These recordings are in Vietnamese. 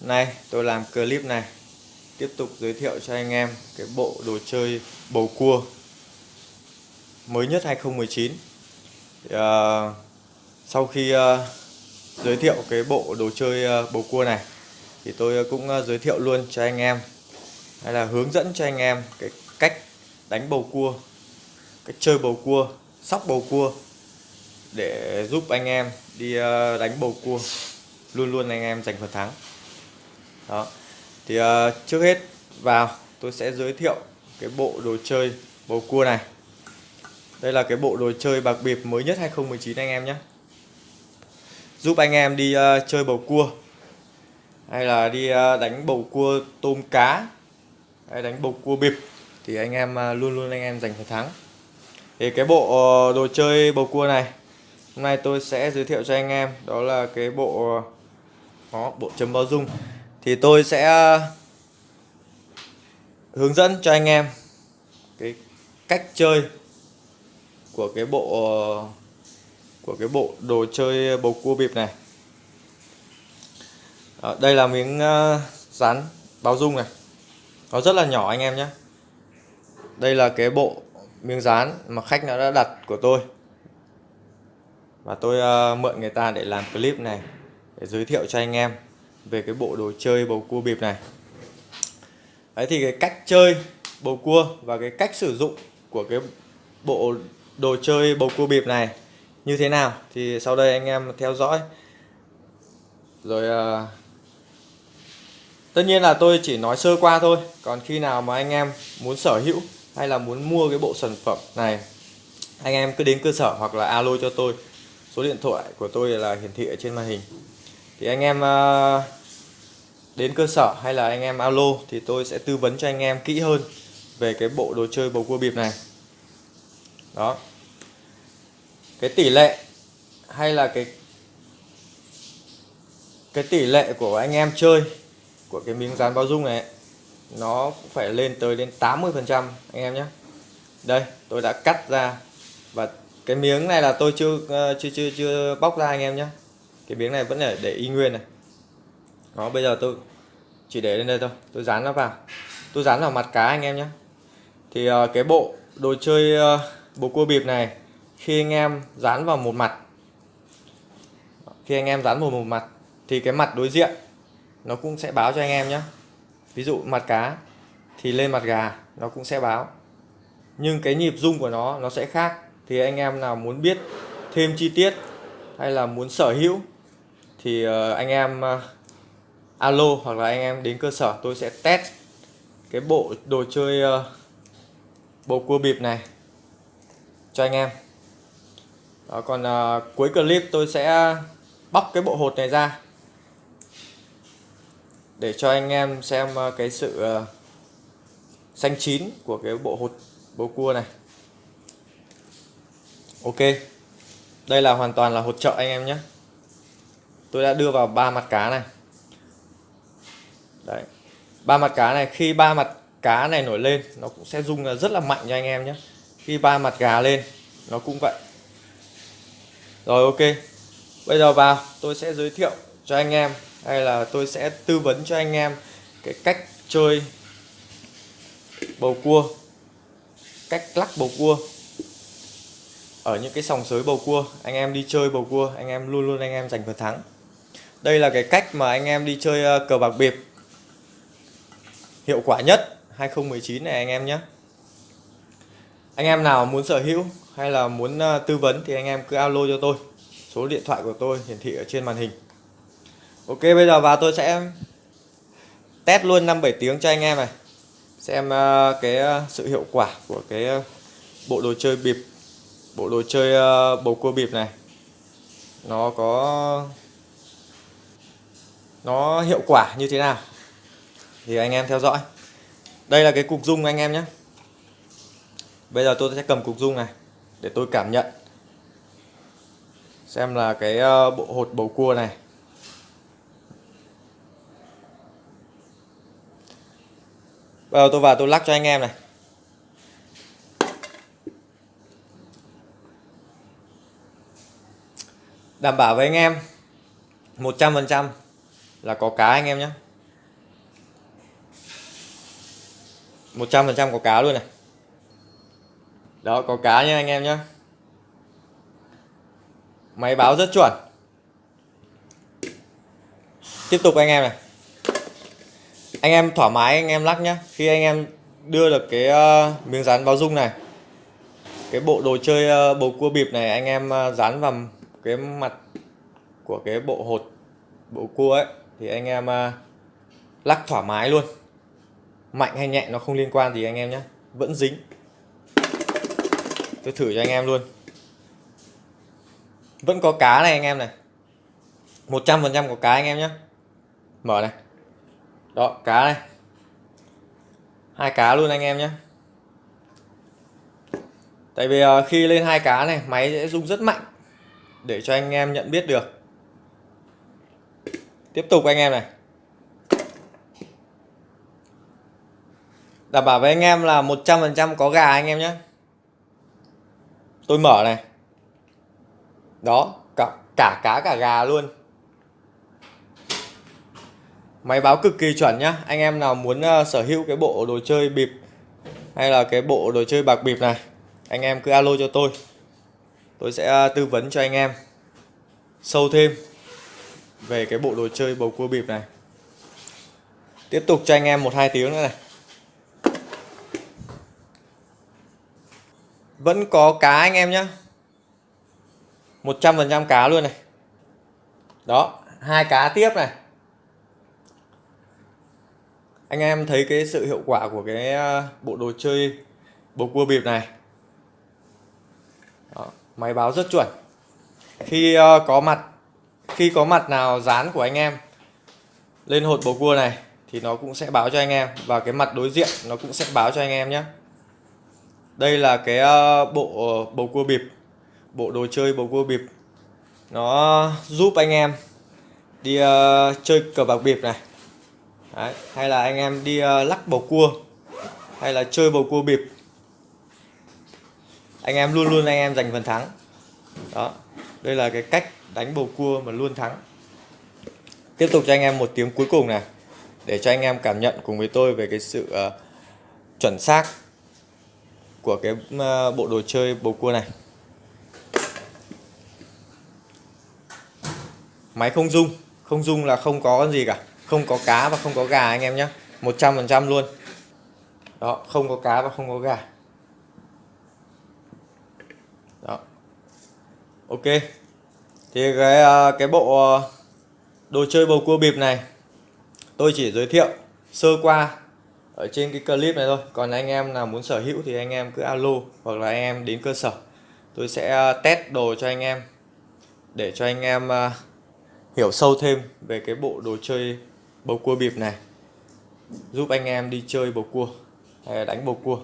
Nay tôi làm clip này. Tiếp tục giới thiệu cho anh em cái bộ đồ chơi bầu cua mới nhất 2019 thì, uh, sau khi uh, giới thiệu cái bộ đồ chơi uh, bầu cua này thì tôi ờ, cũng uh, giới thiệu luôn cho anh em. Hay là hướng dẫn cho anh em cái cách đánh bầu cua cách chơi bầu cua sóc bầu cua để giúp anh em đi uh, đánh bầu cua. Luôn luôn anh em giành phần thắng đó. Thì uh, trước hết vào tôi sẽ giới thiệu cái bộ đồ chơi bầu cua này. Đây là cái bộ đồ chơi bạc biệp mới nhất 2019 anh em nhé. Giúp anh em đi uh, chơi bầu cua. Hay là đi uh, đánh bầu cua tôm cá. Hay đánh bầu cua bịp. Thì anh em uh, luôn luôn anh em giành phần thắng. Thì cái bộ uh, đồ chơi bầu cua này hôm nay tôi sẽ giới thiệu cho anh em. Đó là cái bộ đó, bộ chấm bao dung thì tôi sẽ ờ, hướng dẫn cho anh em cái cách chơi của cái bộ của cái bộ đồ chơi bầu cua bịp này. À, đây là miếng ờ, rán dán báo dung này. Nó rất là nhỏ anh em nhé. Đây là cái bộ miếng dán mà khách nó đã đặt của tôi. Và tôi uh, mượn người ta để làm clip này để giới thiệu cho anh em về cái bộ đồ chơi bầu cua bịp này. Đấy thì cái cách chơi bầu cua và cái cách sử dụng của cái bộ đồ chơi bầu cua bịp này như thế nào thì sau đây anh em theo dõi. Rồi uh, tất nhiên là tôi chỉ nói sơ qua thôi. Còn khi nào mà anh em muốn sở hữu hay là muốn mua cái bộ sản phẩm này anh em cứ đến cơ sở hoặc là alo cho tôi. Số điện thoại của tôi là hiển thị ở trên màn hình thì anh em ờ, đến cơ sở hay là anh em alo thì tôi sẽ tư vấn cho anh em kỹ hơn về cái bộ đồ chơi bầu cua bịp này. Đó. Cái tỷ lệ hay là cái cái tỷ lệ của anh em chơi của cái miếng dán bao dung này, nó cũng phải lên tới đến 80 phần trăm, anh em nhé. Đây, tôi đã cắt ra và cái miếng này là tôi chưa ờ, chưa chưa chưa bóc ra, anh em nhé cái miếng này vẫn để để y nguyên này. Đó bây giờ tôi chỉ để lên đây thôi. Tôi dán nó vào. Tôi dán vào mặt cá anh em nhé. Thì uh, cái bộ đồ chơi ờ, uh, bộ cua bịp này khi anh em dán vào một mặt khi anh em dán vào một mặt thì cái mặt đối diện nó cũng sẽ báo cho anh em nhé. Ví dụ mặt cá thì lên mặt gà nó cũng sẽ báo. Nhưng cái nhịp rung của nó nó sẽ khác. Thì anh em nào muốn biết thêm chi tiết hay là muốn sở hữu thì ờ, anh em ờ, alo hoặc là anh em đến cơ sở tôi sẽ test cái bộ đồ chơi ờ, bộ cua bịp này cho anh em. Đó, còn cuối clip tôi sẽ bóc cái bộ hột này ra để cho anh em xem cái sự xanh chín của cái bộ hột bầu cua này. Ok đây là hoàn toàn là hột trợ anh em nhé tôi đã đưa vào ba mặt cá này. Đấy. Ba mặt cá này, khi ba mặt cá này nổi lên, nó cũng sẽ rung rất là mạnh cho anh em nhé. Khi ba mặt gà lên, nó cũng vậy. Rồi, ok. Bây giờ vào, tôi sẽ giới thiệu cho anh em, hay là tôi sẽ tư vấn cho anh em cái cách chơi bầu cua. Cách lắc bầu cua. Ở những cái sòng sới bầu cua, anh em đi chơi bầu cua, anh em luôn luôn anh em giành phần thắng đây là cái cách mà anh em đi chơi ờ, cờ bạc bịp. Hiệu quả nhất 2019 này anh em nhé. Anh em nào muốn sở hữu hay là muốn ờ, tư vấn thì anh em cứ alo cho tôi. Số điện thoại của tôi hiển thị ở trên màn hình. Ok, bây giờ vào tôi sẽ test luôn 5-7 tiếng cho anh em này. Xem ờ, cái sự hiệu quả của cái bộ đồ chơi bịp, bộ đồ chơi bầu cua bịp này. Nó có nó hiệu quả như thế nào? Thì anh em theo dõi. Đây là cái cục dung anh em nhé. Bây giờ tôi sẽ cầm cục dung này để tôi cảm nhận. Xem là cái ờ, bộ hột bầu cua này. Bây giờ tôi vào tôi lắc cho anh em này. Đảm bảo với anh em 100% là có cá anh em nhé 100% có cá luôn này. Đó có cá nha anh em nhé máy báo rất chuẩn. Tiếp tục anh em này. Anh em thoải mái anh em lắc nhé khi anh em đưa được cái ờ, miếng dán báo dung này cái bộ đồ chơi uh, bầu cua bịp này anh em ờ, dán vào cái mặt của cái bộ hột bộ cua ấy thì anh em à, lắc thoải mái luôn. Mạnh hay nhẹ nó không liên quan gì anh em nhé vẫn dính. Tôi thử cho anh em luôn. Vẫn có cá này anh em này. 100% có cá anh em nhé mở này. Đó, cá này. Hai cá luôn anh em nhé tại vì à, khi lên hai cá này, máy sẽ rung rất mạnh để cho anh em nhận biết được tiếp tục anh em này. Đảm bảo với anh em là 100% có gà anh em nhé. Tôi mở này. Đó cả, cả cá cả gà luôn. Máy báo cực kỳ chuẩn nhá. Anh em nào muốn uh, sở hữu cái bộ đồ chơi bịp hay là cái bộ đồ chơi bạc bịp này anh em cứ alo cho tôi. Tôi sẽ uh, tư vấn cho anh em. Sâu thêm về cái bộ đồ chơi bầu cua bịp này. Tiếp tục cho anh em một hai tiếng nữa này. Vẫn có cá anh em nhé 100% cá luôn này. Đó hai cá tiếp này. Anh em thấy cái sự hiệu quả của cái ờ, bộ đồ chơi bầu cua bịp này. Đó, máy báo rất chuẩn. Khi ờ, có mặt khi có mặt nào dán của anh em lên hột bầu cua này thì nó cũng sẽ báo cho anh em. Và cái mặt đối diện nó cũng sẽ báo cho anh em nhé. Đây là cái ờ, bộ bầu cua bịp bộ đồ chơi bầu cua bịp. Nó giúp anh em đi uh, chơi cờ bạc bịp này. Đấy. hay là anh em đi uh, lắc bầu cua hay là chơi bầu cua bịp. Anh em luôn luôn anh em giành phần thắng. Đó đây là cái cách đánh bầu cua mà luôn thắng. Tiếp tục cho anh em một tiếng cuối cùng này để cho anh em cảm nhận cùng với tôi về cái sự uh, chuẩn xác của cái uh, bộ đồ chơi bầu cua này. Máy không dung, không dung là không có gì cả. Không có cá và không có gà anh em nhé. 100% luôn. Đó không có cá và không có gà. Ok. Thì cái à, cái bộ à, đồ chơi bầu cua bịp này tôi chỉ giới thiệu sơ qua ở trên cái clip này thôi. Còn anh em nào muốn sở hữu thì anh em cứ alo hoặc là anh em đến cơ sở. Tôi sẽ à, test đồ cho anh em để cho anh em hiểu sâu thêm về cái bộ đồ chơi bầu cua bịp này. Giúp anh em đi chơi bầu cua hay là đánh bầu cua.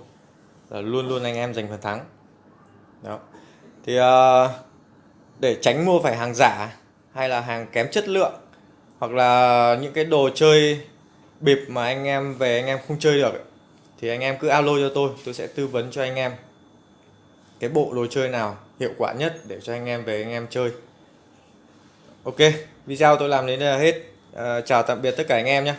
Là luôn luôn anh em giành phần thắng. Đó. Thì uh, để tránh mua phải hàng giả hay là hàng kém chất lượng hoặc là những cái đồ chơi bịp mà anh em về anh em không chơi được thì anh em cứ alo cho tôi tôi sẽ tư vấn cho anh em cái bộ đồ chơi nào hiệu quả nhất để cho anh em về anh em chơi. Ok video tôi làm đến đây là hết. À, chào tạm biệt tất cả anh em nhé.